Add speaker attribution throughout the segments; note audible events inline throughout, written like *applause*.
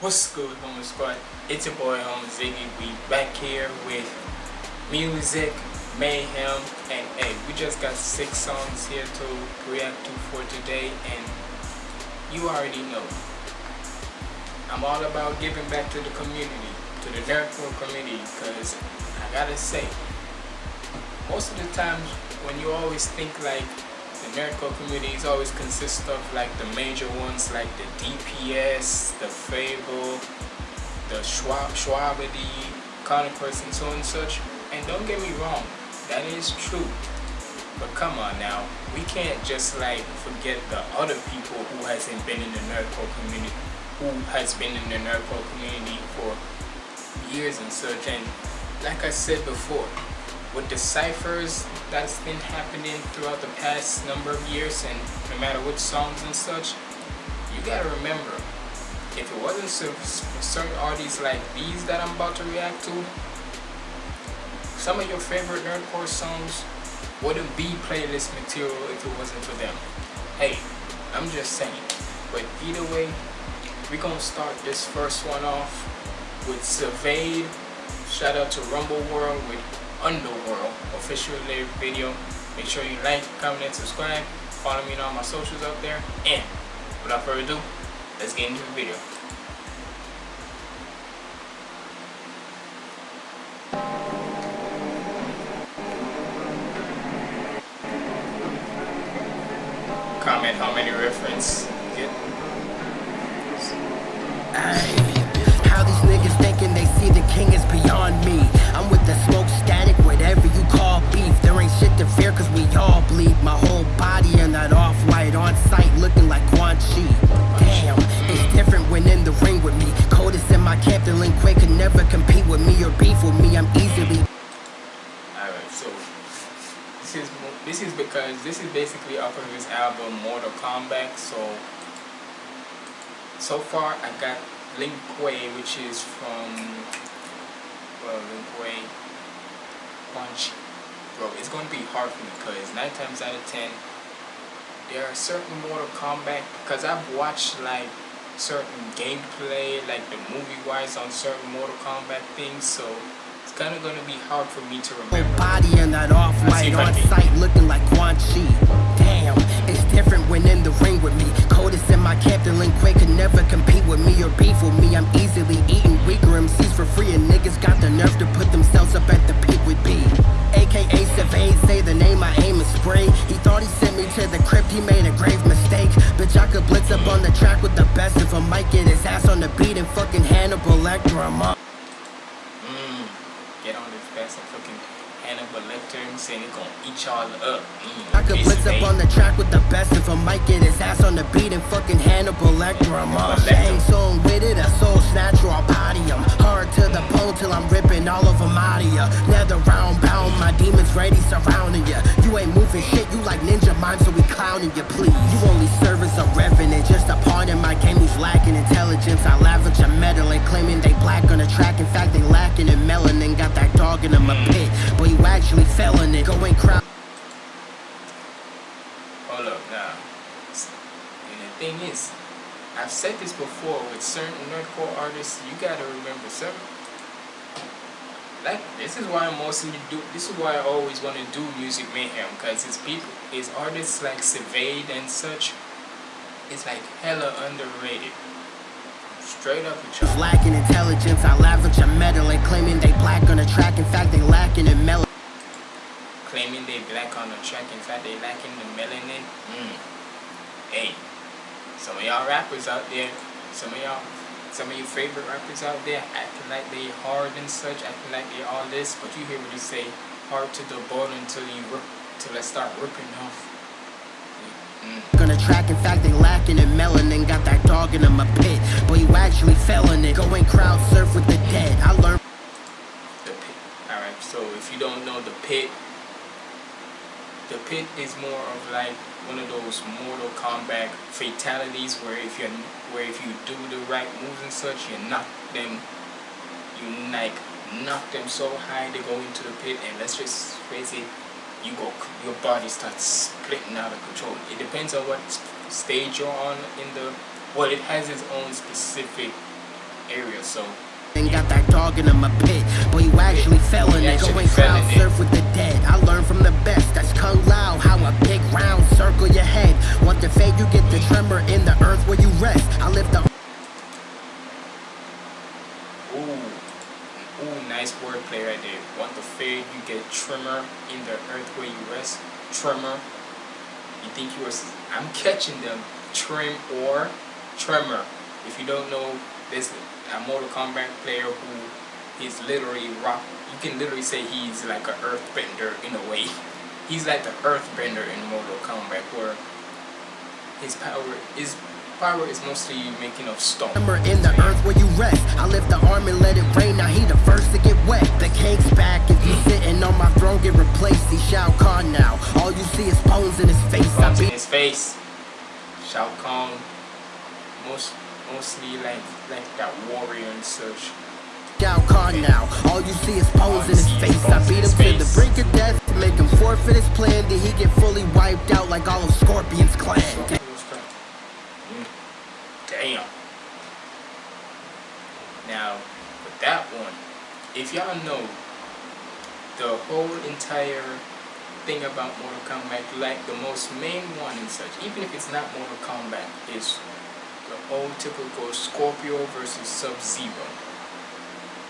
Speaker 1: What's good, Homo Squad? It's your boy, Homo Ziggy. We back here with music, mayhem, and hey, we just got six songs here to react to for today, and you already know. I'm all about giving back to the community, to the nerdcore community, because I gotta say, most of the times when you always think like nerdcore communities always consist of like the major ones like the DPS, the FabvL, the Schwab, Shwabadi, Conquest and so on and such. And don't get me wrong, that is true. But come on now, we can't just like forget the other people who hasn't been in the nerdcore community, who has been in the nerdcore community for years and such. And like I said before, with the ciphers that's been happening throughout the past number of years and no matter which songs and such, you gotta remember, if it wasn't for certain artists like these that I'm about to react to, some of your favorite nerdcore songs wouldn't be playlist material if it wasn't for them. Hey, I'm just saying. But either way, we're gonna start this first one off with Surveyed. Shout out to Rumble World with Underworld official video. Make sure you like, comment, and subscribe. Follow me on all my socials out there. And without further ado, let's get into the video. Comment how many reference
Speaker 2: Kuei could never compete with me or beef with me. I'm easily.
Speaker 1: Alright, so this is this is because this is basically off of his album Mortal Kombat. So so far I got Lin Kuei, which is from well Lin Kuei Punch. Bro, it's gonna be hard for me because nine times out of ten there are certain Mortal Kombat because I've watched like certain gameplay, like the movie wise on certain Mortal Kombat things, so it's kinda gonna be hard for me to remember.
Speaker 2: Body in that off-white on sight looking like Quan Chi. Damn, fucking Hannibal Lecter
Speaker 1: and saying he eat y'all up. Mm,
Speaker 2: I could blitz up on the track with the best if I might get his ass on the beat and fucking Hannibal Lecter. I'm up. Shang Tsung with it, a soul snatcher, I'll body him. To the pole till I'm ripping all them out of ya. Nether round bound, my demons ready surrounding ya. You ain't moving shit, you like ninja mime, so we clowning you, please. You only serve as a revenant, just a pawn in my game who's lacking intelligence. I lavish a and claiming they black on the track. In fact, they lacking in melanin. Got that dog in them a pit, but you actually fell in it. Going crowd.
Speaker 1: Hold up now. And the thing is, I've said this before with certain nerdcore artists, you gotta remember certain like this is why I mostly do this is why I always want to do music mayhem because it's people it's artists like Surveyed and such it's like hella underrated straight up with y'all
Speaker 2: Lacking intelligence, I lavish a medal and claiming they black on the track. In fact, they lacking in melanin.
Speaker 1: claiming they black on the track in fact they lacking the melanin mm. hey some of y'all rappers out there some of y'all some of your favorite rappers out there acting like they hard and such, acting like they all this, but you hear what you say, hard to the bone until you rip, till I start ripping off. Mm.
Speaker 2: Gonna track, in fact, they lacking in melanin. Got that dog in them a pit, but you actually fell in it. Going crowd surf with the dead. I learned.
Speaker 1: The pit. Alright, so if you don't know the pit, the pit is more of like one of those Mortal Kombat fatalities where if you where if you do the right moves and such, you knock them, you like knock them so high they go into the pit, and let's just face it, you go, your body starts splitting out of control. It depends on what stage you're on in the. Well, it has its own specific area. So
Speaker 2: and got that dog in him a pit. But you actually fell in it. Going crowd surf with the dead. I learned from the best. That's Kung Lao. How a big round circle your head. Want to fade, you get the tremor in the earth where you rest. I lift the.
Speaker 1: Ooh. Ooh, nice wordplay right there. Want the fade, you get tremor in the earth where you rest. Tremor. You think you are. I'm catching them. Trim or tremor. If you don't know, a Mortal Kombat player who is literally rock. You can literally say he's like an earthbender in a way. *laughs* He's like the earthbender in Mortal Kombat, where his power is power is mostly making of stone.
Speaker 2: Remember in the earth where you rest. I lift the arm and let it rain. Now he the first to get wet. The king's back. If you sitting on my throne, get replaced. He Shao Kahn now. All you see is bones in his face.
Speaker 1: Bones in his face. Shao Kahn. Most mostly like like that warrior and such.
Speaker 2: Shao Kahn now. All you see is bones in his face. I beat him to the brink of death to make him forfeit his plan. Did he get fully wiped out like all of Scorpion's clan?
Speaker 1: Mm. Damn. Now, with that one, if y'all know the whole entire thing about Mortal Kombat, like the most main one and such, even if it's not Mortal Kombat, is the old typical Scorpio versus Sub-Zero.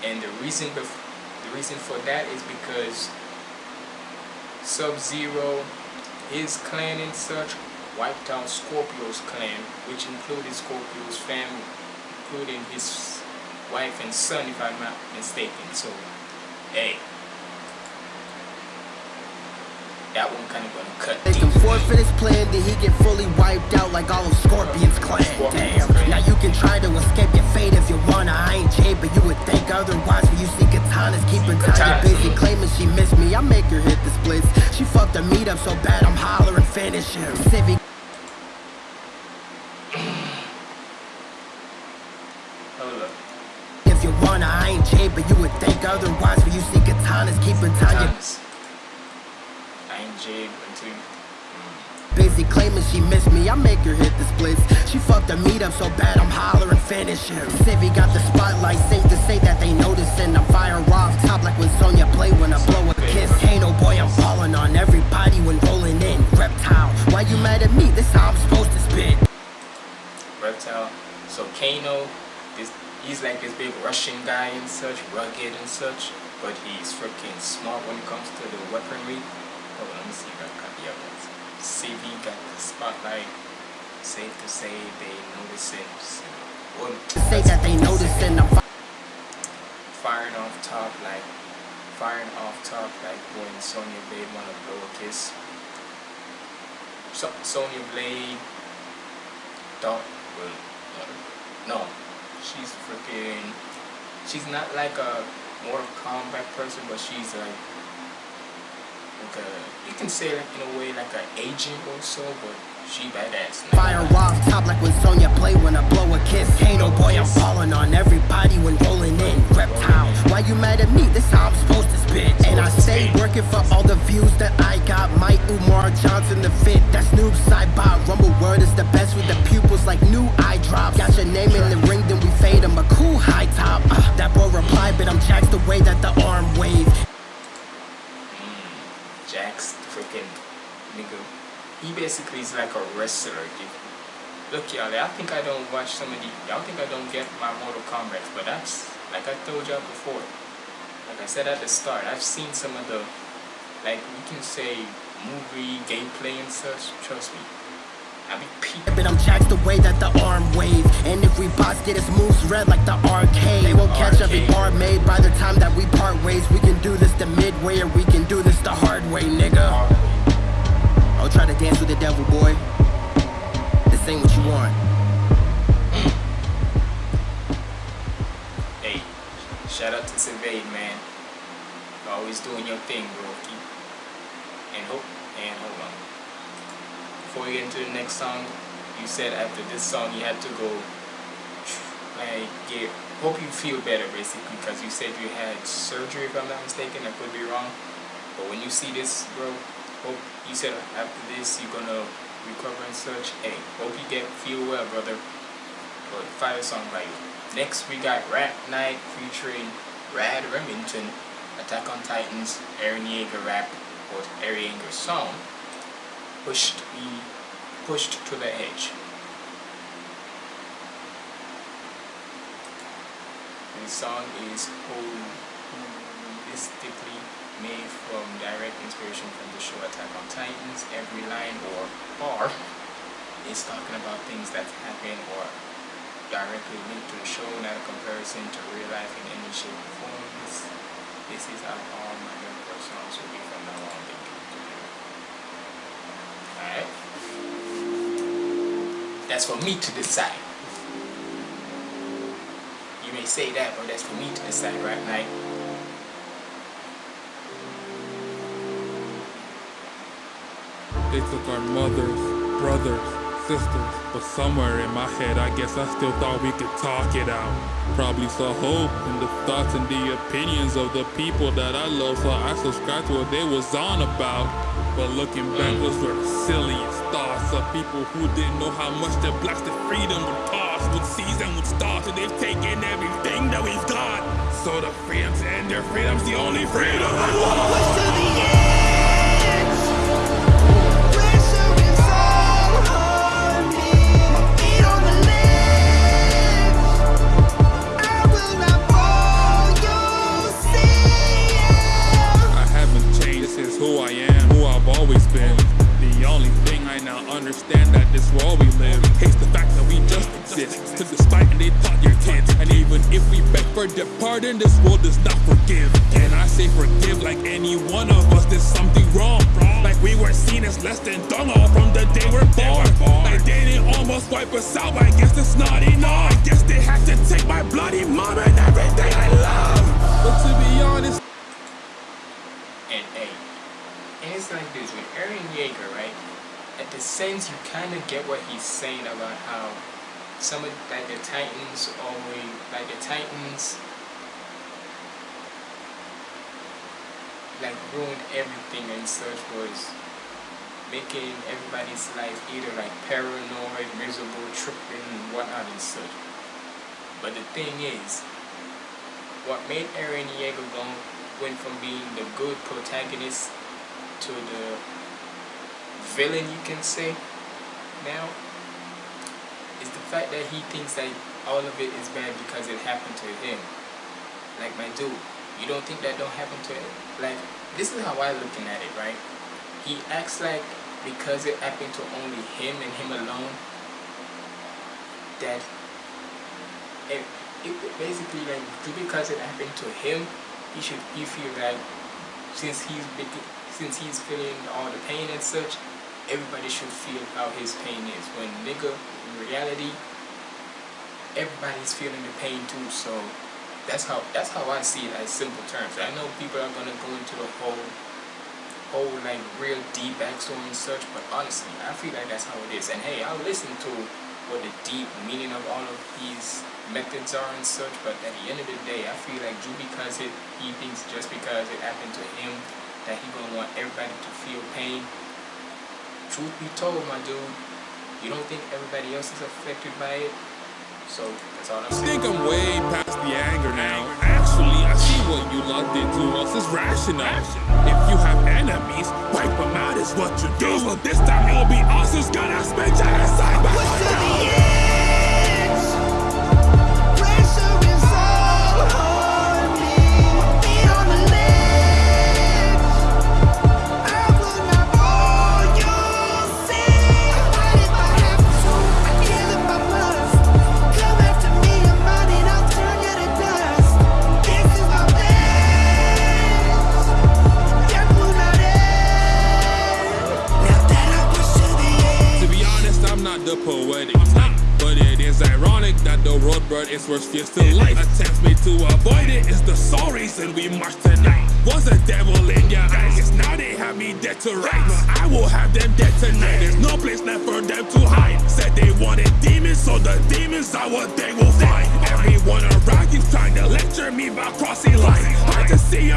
Speaker 1: And the reason the reason for that is because Sub-Zero, his clan and such, wiped out Scorpio's clan, which included Scorpio's family, including his wife and son, if I'm not mistaken. So, hey, that one kind of gonna cut
Speaker 2: Make him forfeit his plan, did he get fully wiped out like all of Scorpion's clan? Damn, now you can try to escape your fate if you wanna. I ain't Jay, but you would think otherwise when you see Kitana's keeping Tanya busy claiming she missed me. I make her hit the splits. She fucked the meat up so bad I'm hollering finish him. Civic. If you wanna, I ain't Jay, but you would think otherwise when you see Kitana's keeping Tanya. Busy claiming she missed me, I make her hit the splits. She fucked the meat up so bad I'm hollering finish him. Civvy got the spotlight, safe to say that they noticing. I'm fire off top like when Sonya play when I blow a kiss. Ain't no boy, I'm falling on everybody when rolling in. Reptile, why you mad at me? This how I'm supposed to spit.
Speaker 1: Reptile, so Kano, this, he's like this big Russian guy and such, rugged and such, but he's freaking smart when it comes to the weaponry. Hold on, let me see if I got the CV got the spotlight. Safe to say they notice it. Well,
Speaker 2: say that they noticing I'm
Speaker 1: firing off top like firing off top like when Sonya Blade wanna blow a kiss. So Sonya Blade thought well no. She's freaking she's not like a Mortal Kombat person but she's like like a, you can say like in a way like an agent or so, but she badass.
Speaker 2: Now. Fire off top like when Sonya play when I blow a kiss. Ain't no boy, I'm falling on everybody when rolling in. Reptile, why you mad at me? This how I'm supposed to spit. And I stay working for all the views that I got. Mike Umar Johnson the fit. That's Noob Saibot. Rumble word is the best with the pupils like new eye drops. Got your name in the ring, then we fade him a cool high top. Uh, that boy replied, but I'm jacked the way that the arm wave.
Speaker 1: Nigga. He basically is like a wrestler. Look, y'all, I think I don't watch some of the. Y'all think I don't get my Mortal Kombat, but that's like I told y'all before. Like I said at the start, I've seen some of the, like we can say, movie gameplay and such. Trust me.
Speaker 2: But I'm jacked the way that the arm wave, and if we boss get his moves red like the arcade, they won't catch every bar made by the time that we part ways. We can do this the midway, or we can do this the hard way, nigga. I'll try to dance with the devil, boy. This ain't what you want.
Speaker 1: Hey, shout out to Sylvain, man. Always doing your thing, bro. And hope and hold on. Before we get into the next song, you said after this song you had to go like get hope you feel better basically because you said you had surgery if I'm not mistaken, I could be wrong. But when you see this bro, hope you said after this you're gonna recover and such. Hey, hope you get feel well brother. But fire song by you. Next we got Rap Night featuring Rad Remington, Attack on Titans, Eren Yeager rap, or Eren Yeager song, pushed me pushed to the edge. The song is holistically made from direct inspiration from the show Attack on Titans. Every line or bar is talking about things that happen or directly linked to the show, not a comparison to real life in any shape or form. This, this is how all my Gunport songs will be from now on. That's for me to decide. You may say that, but that's for me to decide, right, Night?
Speaker 3: They took our mothers, brothers, sisters, but somewhere in my head I guess I still thought we could talk it out. Probably saw hope in the thoughts and the opinions of the people that I love, so I subscribed to what they was on about. But looking back, those were the silliest thoughts of people who didn't know how much their blasted freedom would cost. Would seize and would start, and they've taken everything that we've got. So the freedom and their freedom's the only freedom I want. Understand that this world we live hates the fact that we just exist. Took the spite and they taught your kids. And even if we beg for their pardon, this world does not forgive. And I say forgive like any one of us did something wrong. Like we were seen as less than dung all from the day we're born. Like they didn't almost wipe us out, I guess it's not enough. I guess they had to take my bloody mom and everything I love. But to be honest,
Speaker 1: and A. And it's like this with Eren Yeager, right? At the sense you kind of get what he's saying about how some of like the Titans always like the Titans like ruined everything and such was making everybody's life either like paranoid, miserable, tripping, whatnot and such. But the thing is, what made Eren Yeager went from being the good protagonist to the villain you can say now is the fact that he thinks that all of it is bad because it happened to him. Like my dude you don't think that don't happen to him? Like this is how I looking at it right? He acts like because it happened to only him and him alone that it, it basically like because it happened to him he should he feel like since he's since he's feeling all the pain and such, everybody should feel how his pain is. When nigga, in reality, everybody's feeling the pain too. So that's how that's how I see it as simple terms. I know people are gonna go into the whole whole like real deep backstory and such, but honestly, I feel like that's how it is. And hey, I'll listen to what the deep meaning of all of these methods are and such, but at the end of the day, I feel like just because it, he thinks just because it happened to him, that he gonna want everybody to feel pain. Truth be told, my dude, you don't think everybody else is affected by it? So, that's all I'm saying.
Speaker 3: I think I'm way past the anger now. Actually, I see what you lot did to us is rational. If you have enemies, wipe them out is what you do. But this time it'll be us who's gonna spend genocide by it's ironic that the road bird is worse fears to life. Attempts made to avoid it is the sole reason we march tonight. Was a devil in your eyes, yes, now they have me dead to rights. I will have them dead tonight, there's no place left for them to hide. Said they wanted demons, so the demons are what they will find. Everyone around keeps trying to lecture me about crossing lines. Hard to see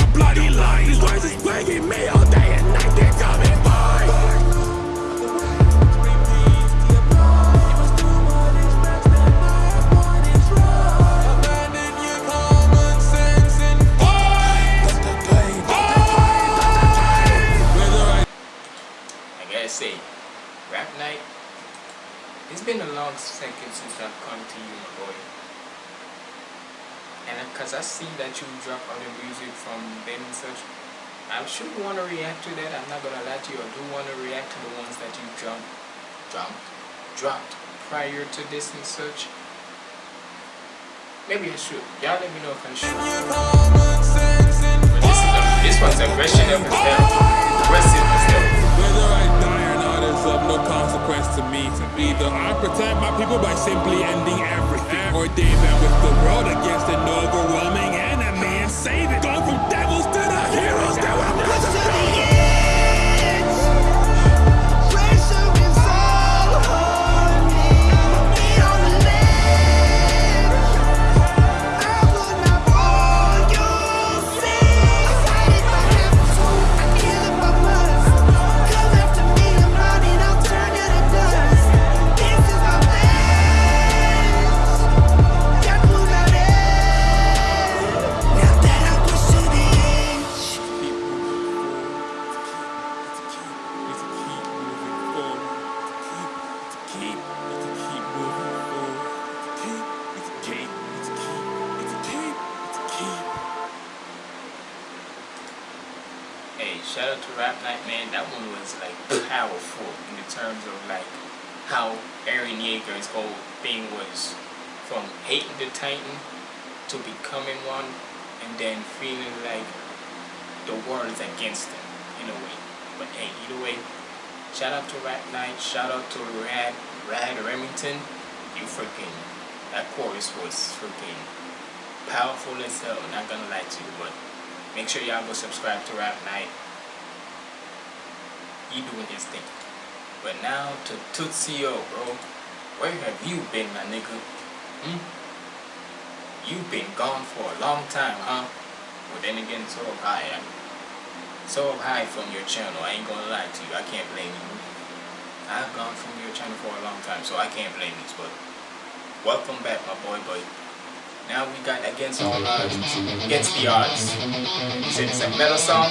Speaker 1: now to bro. Where have you been, my nigga? Hmm? You've been gone for a long time, huh? But then again, so have I. I'm so high from your channel. I ain't gonna lie to you. I can't blame you. I've gone from your channel for a long time, so I can't blame you. But welcome back, my boy. But now we got against all odds, against the odds. You said it's a metal song?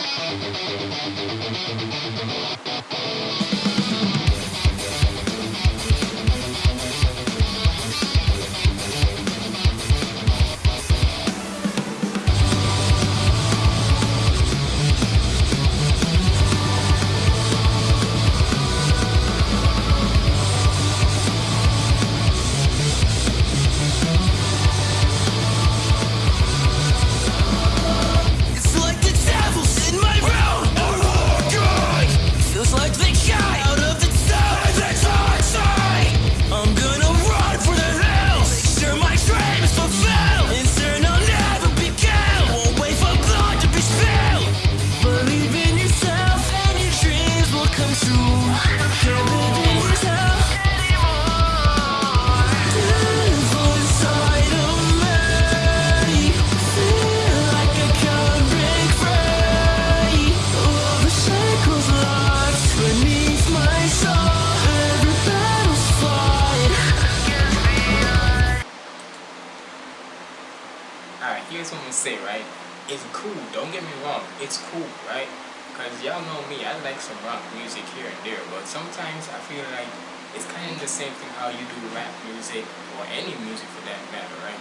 Speaker 1: Say, right? It's cool, don't get me wrong, it's cool, right? Because y'all know me, I like some rock music here and there, but sometimes I feel like it's kind of the same thing how you do rap music, or any music for that matter, right?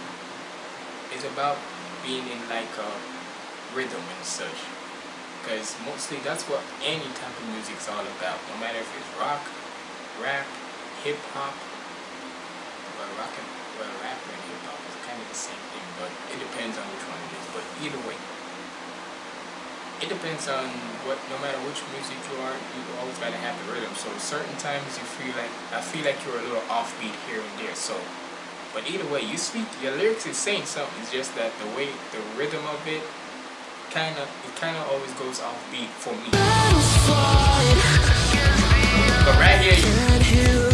Speaker 1: It's about being in like a rhythm and such. Because mostly that's what any type of music is all about, no matter if it's rock, rap, hip-hop, well, rock and, well, rap and hip-hop is kind of the same thing, but it depends on which one it is. but either way it depends on what no matter which music you are you always gotta have the rhythm. So certain times you feel like I feel like you're a little offbeat here and there. So but either way you speak your lyrics is saying something. It's just that the way the rhythm of it kind of it kind of always goes offbeat for me. But right here you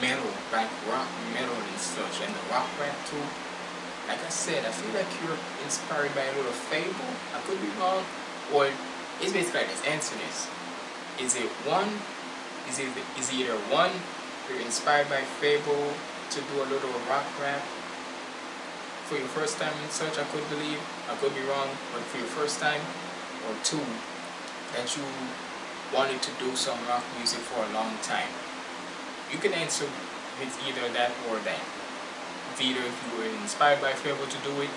Speaker 1: metal, like rock metal and such, and the rock rap too. Like I said, I feel like you're inspired by a little FabvL. I could be wrong, or it's basically like this. Answer this: Is it one? Is it is it either one? You're inspired by FabvL to do a little rock rap for your first time in such, I could believe, I could be wrong, but for your first time, or two, that you wanted to do some rock music for a long time. You can answer with either that or that. Either if you were inspired by FabvL to do it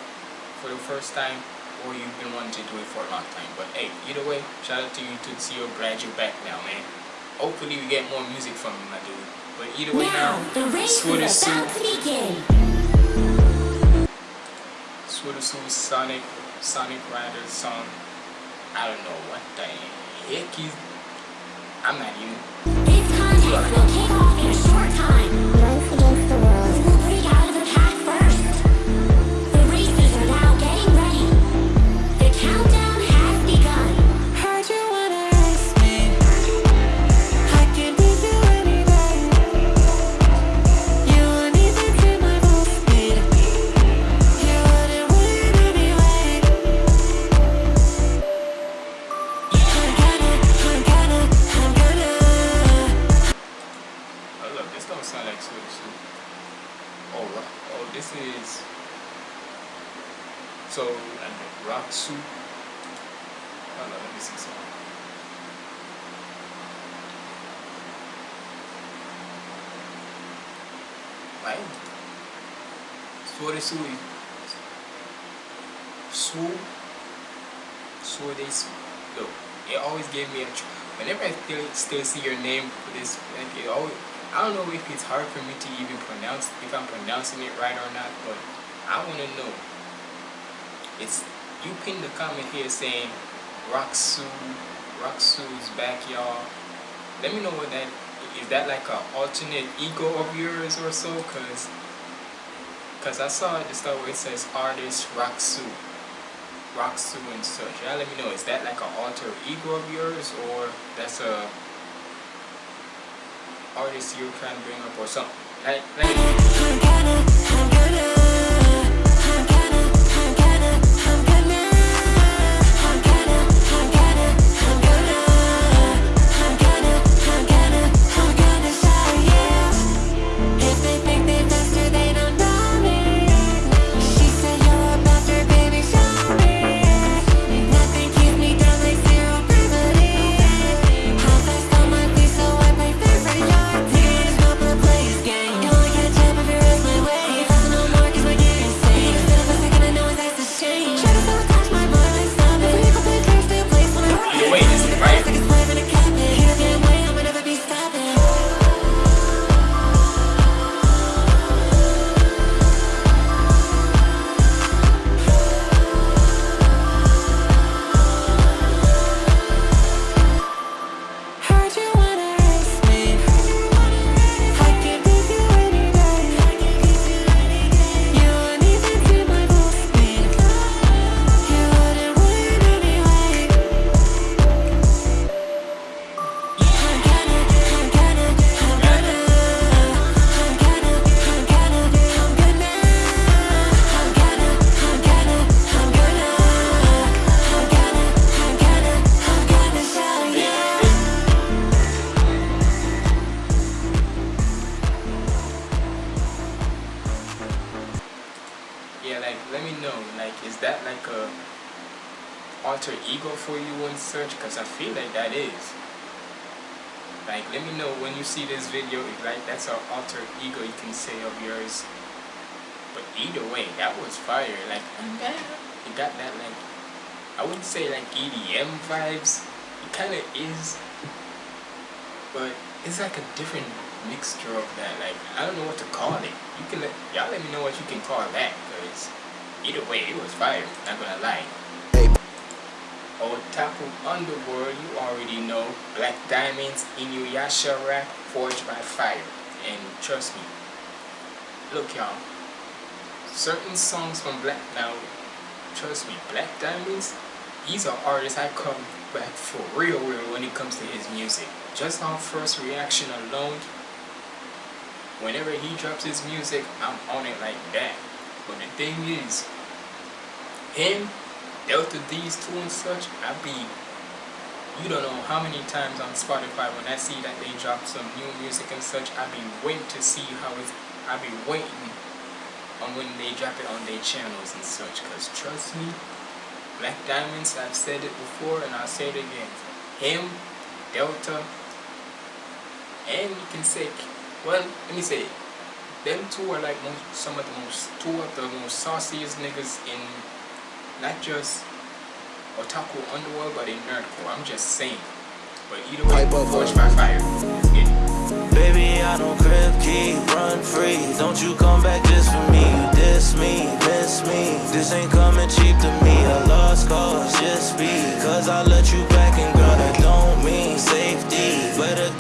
Speaker 1: for the first time, or you've been wanting to do it for a long time. But hey, either way, shout out to you to see you glad you're back now, man. Hopefully we get more music from you, my dude. But either way now, now the race is about to begin. Sweater Suit Sonic Sonic Rider song. I don't know what the heck he's I'm not even Will kick off in a short time. Sui. Su. Suades. Look, it always gave me a. Whenever I still, still see your name this, like it always, I don't know if it's hard for me to even pronounce, if I'm pronouncing it right or not, but I want to know. It's you pinned the comment here saying Roxu, Roxu's backyard. Let me know what that is. That like an alternate ego of yours or so? Cause because I saw the start where it says artist Roxu. Roxu and such. Yeah, let me know, is that like an alter ego of yours or that's a artist you're trying to bring up or something? Like, like like is that like a alter ego for you and such because I feel like that is. Like let me know when you see this video if like that's an alter ego you can say of yours. But either way that was fire like it got that like I wouldn't say like EDM vibes. It kind of is but it's like a different mixture of that like I don't know what to call it. You can let y'all let me know what you can call that because either way it was fire not gonna lie Otaku Underworld, you already know. Black Diamonds, Inuyasha rap, Forged by Fire. And trust me, look y'all, certain songs from Black, now, trust me, Black Diamonds, he's an artist I come back for real real when it comes to his music. Just on first reaction alone, whenever he drops his music, I'm on it like that. But the thing is, him Delta Deez two and such, I be, you don't know how many times on Spotify when I see that they drop some new music and such, I be waiting to see how it's, I be waiting on when they drop it on their channels and such, cause trust me, Black Diamonds, I've said it before and I'll say it again, him, Delta, and you can say, well, let me say, them two are like most, some of the most, two of the most sauciest niggas in not just otaku underworld, but in nerdcore. I'm just saying. But either way, Forged by Fire. Yeah.
Speaker 4: Baby, I don't crib key, run free. Don't you come back just for me. You diss me, miss me. This ain't coming cheap to me. A lost cause, just. Cause I let you back and girl, that don't mean safety. Better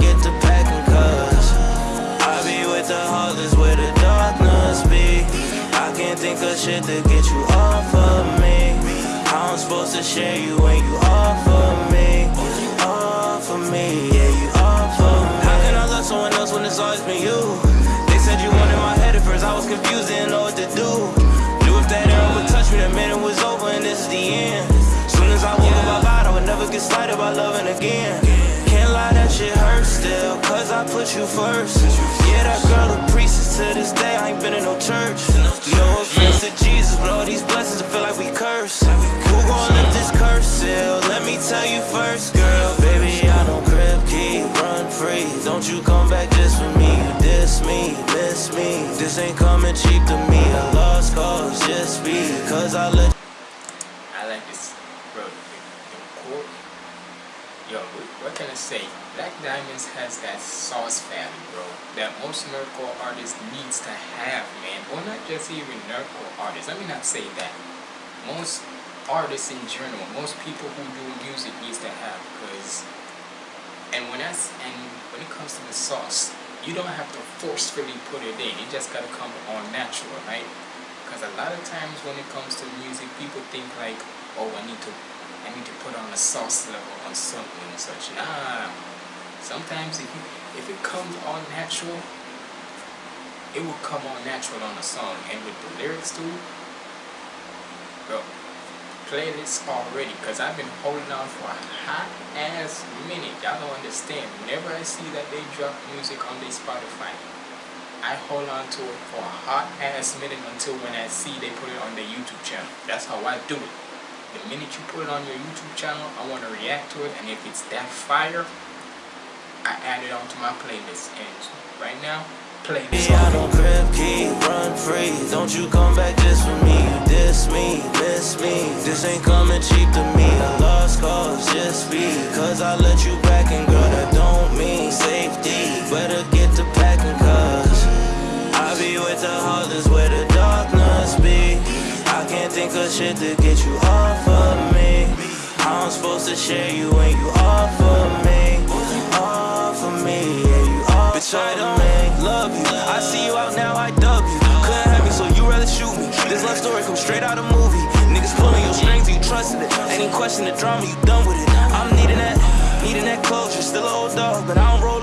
Speaker 4: of shit to get you off of me. I'm supposed to share you when you offer me. Offer me, yeah, you offer me. How can I love someone else when it's always been you? They said you wanted my head at first, I was confused, didn't know what to do. Knew if that arrow would touch me, that it was over and this is the end. Soon as I woke up, I vowed I would never get slighted by loving again That shit hurts still, cause I put you first. Yeah, that girl a priestess to this day, I ain't been in no church. No offense to Jesus, but all these blessings, I feel like we curse gon' lift this curse still Let me tell you first, girl. Baby, I don't crib keep, run free. Don't you come back just for me You diss me, miss me. This ain't coming cheap to me A lost cause, just be. Because I let
Speaker 1: I like this, bro The Yo, what can I say? Black Diamonds has that sauce value, bro. That most nerdcore artist needs to have, man. Or not just even nerdcore artists. Let me not say that. Most artists in general, most people who do music needs to have because and when that's and when it comes to the sauce, you don't have to forcefully put it in. It just gotta come on natural, right? Because a lot of times when it comes to music, people think like, oh, I need to, I need to put on a sauce level something and such. Nah. Sometimes if you, if it comes all natural, it will come all natural on a song, and with the lyrics too, bro playlist already because I've been holding on for a hot ass minute. Y'all don't understand. Whenever I see that they drop music on their Spotify, I hold on to it for a hot ass minute until when I see they put it on their YouTube channel. That's how I do it. The minute you put it on your YouTube channel, I want to react to it, and if it's that fire, I add it onto my playlist. And right now, play this
Speaker 4: I don't crib key, run free. Don't you come back just for me. You diss me, miss me. This ain't coming cheap to me. A lost cause, just Cause I let you shit to get you off of me How I'm supposed to share you when you offer me Offer me, yeah you offer me love you. I see you out now, I dub you. Couldn't have me, so you rather shoot me. This love story comes straight out of movie. Niggas pulling your strings, you trusted it. Any question the drama, you done with it. I'm needing that, needing that closure. Still an old dog, but I don't roll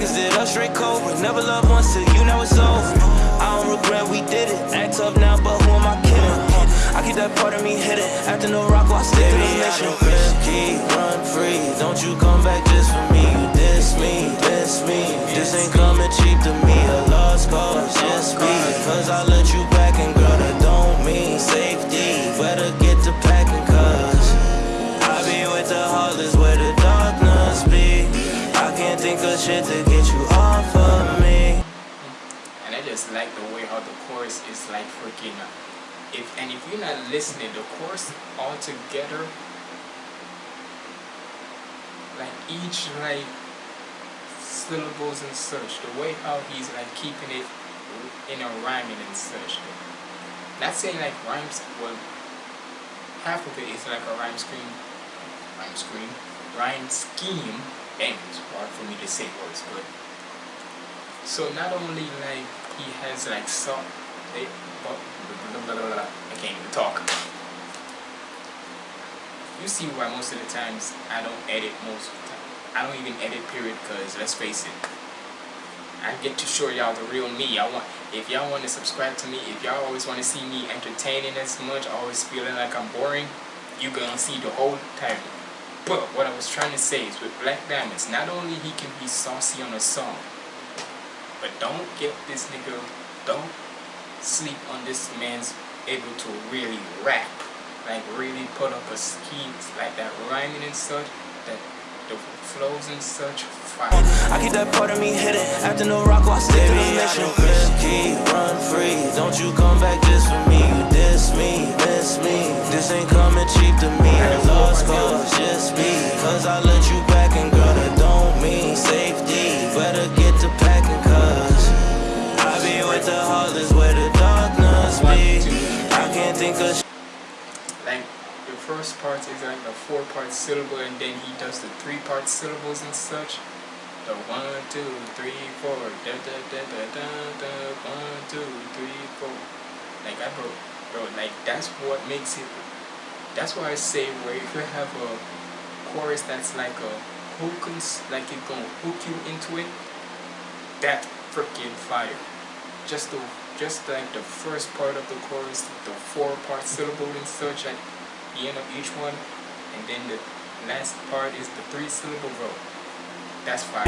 Speaker 4: Niggas did us straight cobra. Never loved once till you know it's over. I don't regret we did it. Act up now, but who am I kidding? I keep that part of me hidden. After no rock, I stick to the mission run free Don't you come back just for me You diss me, miss me This ain't coming cheap to me A lost cause, just because I let you back and girl, that don't mean safety. Better
Speaker 1: just like the way how the chorus is like freaking up. if and if you're not listening, the chorus all together like each like syllables and such, the way how he's like keeping it in a rhyming and such. Not saying like rhymes, well, half of it is like a rhyme scheme, rhyme scheme, rhyme scheme. Damn, it's hard for me to say words, but so not only like he has like some, they, blah, blah, blah, I can't even talk you see why most of the times I don't edit most of the time. I don't even edit period because let's face it, I get to show y'all the real me. I want if y'all want to subscribe to me, if y'all always want to see me entertaining as much, always feeling like I'm boring, you gonna see the whole time. But what I was trying to say is with Black Diamonds, not only he can be saucy on a song, but don't get this nigga, don't sleep on this man's able to really rap like really put up a scheme like that rhyming and such that the flows and such fire.
Speaker 4: I keep that part of me hidden after no rock while stick to the mission. Keep run free, don't you come back just for me. You diss me, miss me. This ain't coming cheap to me. A lost cause
Speaker 1: first part is like a four part syllable and then he does the three part syllables and such. The one, two, three, four, da da da da da da, one, two, three, four. Like I bro, bro, like that's what makes it. That's why I say where if you have a chorus that's like a hook, like it gonna hook you into it, that freaking fire. Just the, just like the first part of the chorus, the four part syllable and such, like the end of each one, and then the last part is the three syllable row. That's fire.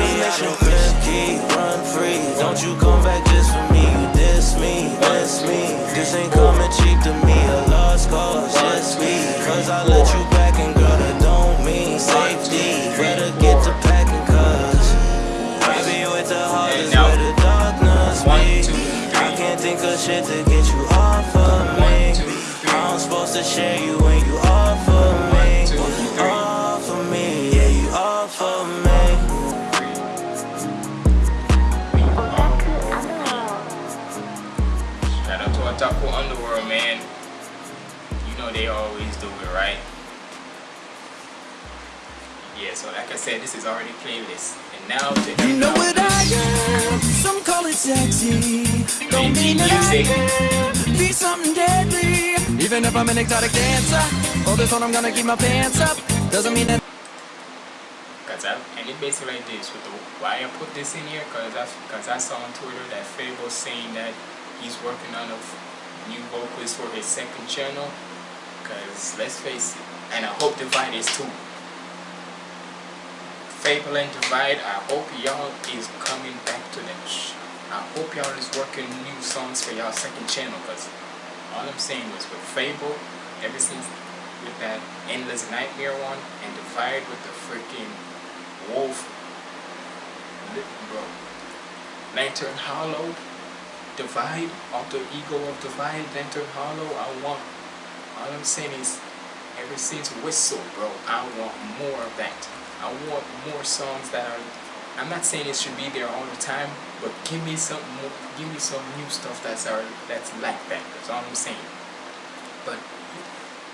Speaker 4: run free. Don't you come back just for me. You diss me, miss me. This ain't coming cheap to me. A lost cause, just me. Cause I let you back and girl, that don't mean safety. Better
Speaker 1: Otaku Underworld, man. You know they always do it, right? Yeah, so like I said, this is already playlist. And now to
Speaker 5: You know what I am, some call it sexy. Don't mean that I can be something deadly. Even if I'm an exotic dancer, for this one I'm gonna keep my pants up. Doesn't mean that
Speaker 1: Cause I, and it basically like this with the why I put this in here cause I cause I saw on Twitter that FabvL saying that he's working on a new vocals for his second channel because let's face it and I hope Divide is too. FabvL and Divide I hope y'all is coming back to that I hope y'all is working new songs for y'all second channel because all I'm saying was with FabvL ever since with that Endless Nightmare one and Divide with the freaking Wolf bro Lantern Hollow divide, the ego of divide, Lantern Hollow, I want, all I'm saying is, ever since Whistle, bro, I want more of that. I want more songs that are, I'm not saying it should be there all the time, but give me some more, give me some new stuff that's are, that's like that, that's all I'm saying. But,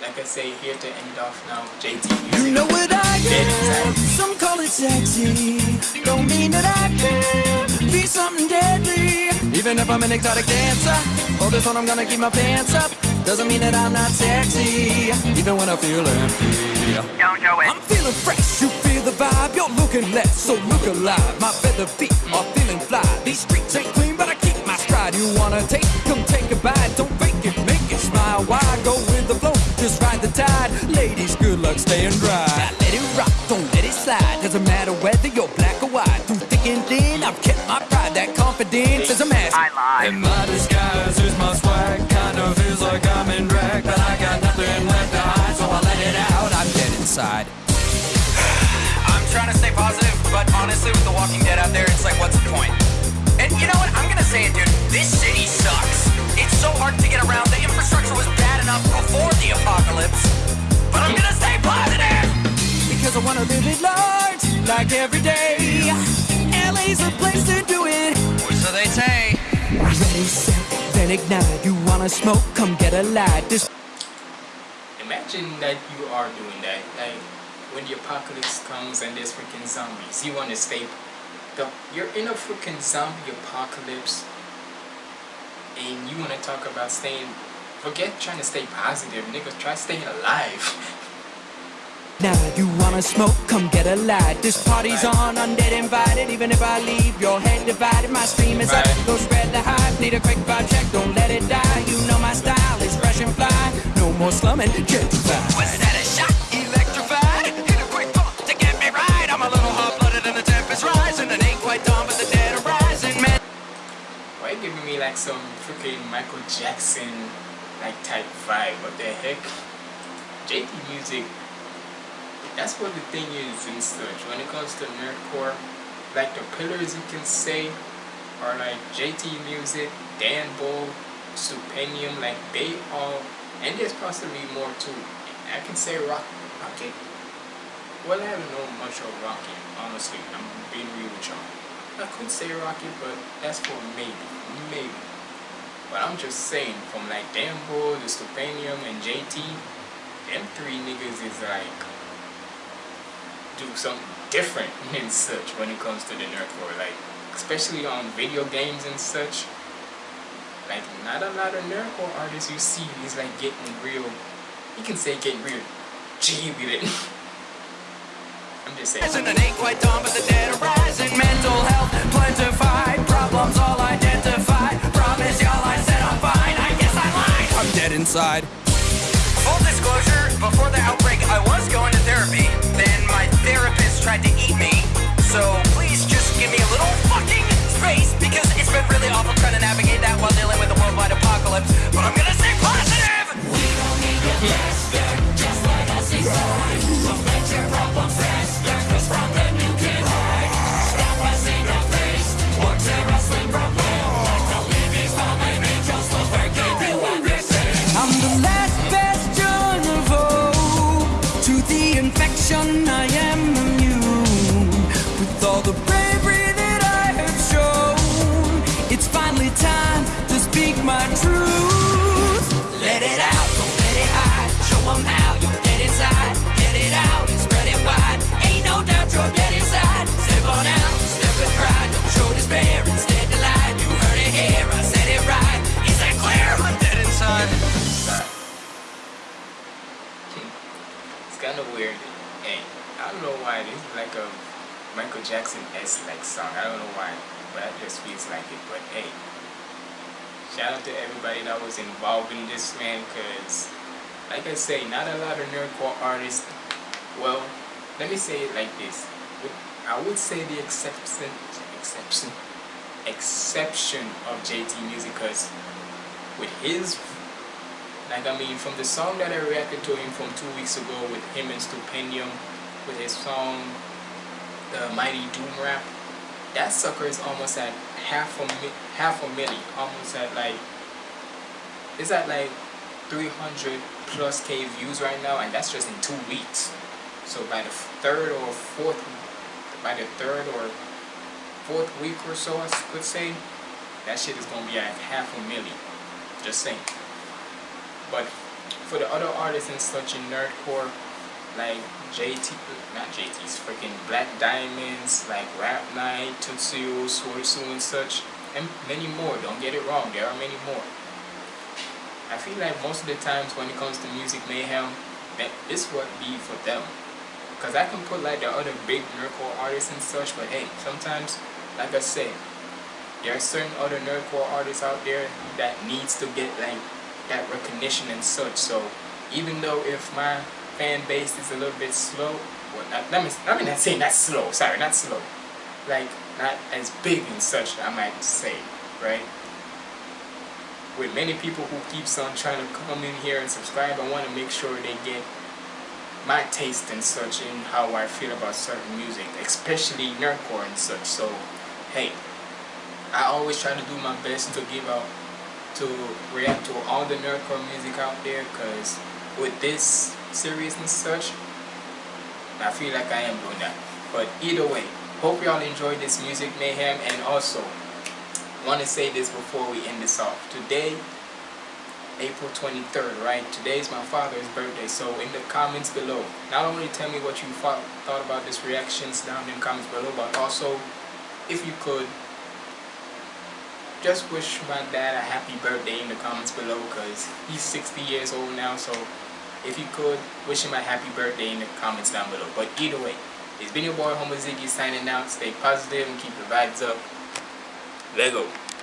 Speaker 1: like I say, here to end off now, JT Music.
Speaker 5: You know what I am, some call it sexy, don't mean that I can be something deadly. Even if I'm an exotic dancer For this one I'm gonna keep my pants up. Doesn't mean that I'm not sexy Even when I feel empty.
Speaker 6: Don't show it.
Speaker 5: I'm feeling fresh, you feel the vibe. You're looking less, so look alive. My feather feet are feeling fly. These streets ain't clean, but I keep my stride. You wanna take, come take a bite. Don't fake it, make it smile. Why go with the flow, just ride the tide. Ladies, good luck staying dry. Now Let it rock, don't let it slide. Doesn't matter whether you're black or white. Through thick and thin, I've kept my pride. That confidence is a mask I lie.
Speaker 4: In my disguise, here's my swag. Kind of feels like I'm in drag, but I got nothing left to hide, so I let it out. I'm dead inside. *sighs*
Speaker 5: I'm trying to stay positive, but honestly, with The Walking Dead out there, it's like, what's the point? And you know what? I'm gonna say it, dude. This city sucks. It's so hard to get around. The infrastructure was bad enough before the apocalypse. But I'm gonna stay positive!
Speaker 4: Because I wanna live it large, like every day. LA's the place to do it.
Speaker 5: Or so they say.
Speaker 4: Ready, set, then ignite. You wanna smoke? Come get a light. This
Speaker 1: Imagine that you are doing that. Like when the apocalypse comes and there's freaking zombies, you want to stay. The, you're in a freaking zombie apocalypse, and you want to talk about staying. Forget trying to stay positive, nigga. Try staying alive. *laughs*
Speaker 4: Now you wanna smoke, come get a light. This party's on, undead invited. Even if I leave, your head divided. My stream is up, go spread the hype. Need a quick vibe check, don't let it die. You know my style is fresh and fly. No more slumming, gentrified.
Speaker 5: Was that a shot? Electrified? Hit a quick bump to get me right. I'm a little hot-blooded and the temp is rising. It ain't quite dawn, but the dead are rising. Man,
Speaker 1: Why you giving me like some freaking Michael Jackson like type vibe? What the heck? JT music. That's what the thing is in such. When it comes to nerdcore, like the pillars you can say are like JT music, Dan Bull, Stupendium, like they all, and there's possibly more too. I can say rock, rocket. Well, I haven't known much of rocket, honestly. I'm being real with y'all. I could say rocket, but that's for maybe, maybe. But I'm just saying, from like Dan Bull, the Stupendium, and JT, them three niggas is like do something different *laughs* and such when it comes to the nerdcore. Like, especially on video games and such. Like, not a lot of nerdcore artists you see is like getting real. You can say getting real G with it. *laughs* I'm just saying.
Speaker 5: and it ain't quite dawn, but the dead are rising. Mental health plentified. Problems all identified. Promise y'all I said I'm fine. I guess I lied.
Speaker 4: I'm dead inside.
Speaker 5: Full disclosure, before the outbreak, I was going to therapy. Therapist tried to eat me. So please just give me a little fucking space because it's been really awful trying to navigate that while dealing with a worldwide apocalypse. But I'm gonna stay positive! We don't need your best just like I'm
Speaker 1: It's kind of weird. Hey, I don't know why this is like a Michael Jackson s like song. I don't know why, but it just feels like it. But hey, shout out to everybody that was involved in this man, cause like I say, not a lot of nerdcore artists. Well, let me say it like this. I would say the exception, exception, exception of JT Music, cause with his like I mean, from the song that I reacted to him from two weeks ago with him and Stupendium, with his song, the Mighty Doom Rap, that sucker is almost at half a half a million, almost at like, it's at like 300 plus k views right now, and that's just in two weeks. So by the third or fourth, by the third or fourth week or so, I could say, that shit is gonna be at half a million. Just saying. But for the other artists and such in nerdcore, like JT, not JT's, freaking Black Diamonds, like Rap Night, Tutsuyo, Swordsu and such, and many more. Don't get it wrong, there are many more. I feel like most of the times when it comes to music mayhem, that this would be for them. Cause I can put like the other big nerdcore artists and such, but hey, sometimes, like I said, there are certain other nerdcore artists out there that needs to get like that recognition and such. So even though if my fan base is a little bit slow, well, not, let me, let me not say not slow. Sorry, not slow. Like not as big and such. I might say, right? with many people who keeps on trying to come in here and subscribe, I want to make sure they get my taste and such in how I feel about certain music, especially nerdcore and such. So, hey, I always try to do my best to give out, to react to all the nerdcore music out there, because with this series and such, I feel like I am doing that. But either way, hope y'all enjoyed this music mayhem and also want to say this before we end this off. Today, April 23rd, right? Today is my father's birthday, so in the comments below, not only tell me what you thought, about this reactions down in the comments below, but also, if you could, just wish my dad a happy birthday in the comments below, because he's 60 years old now, so if you could, wish him a happy birthday in the comments down below. But either way, it's been your boy Homo Ziggy signing out. Stay positive and keep the vibes up. Lego.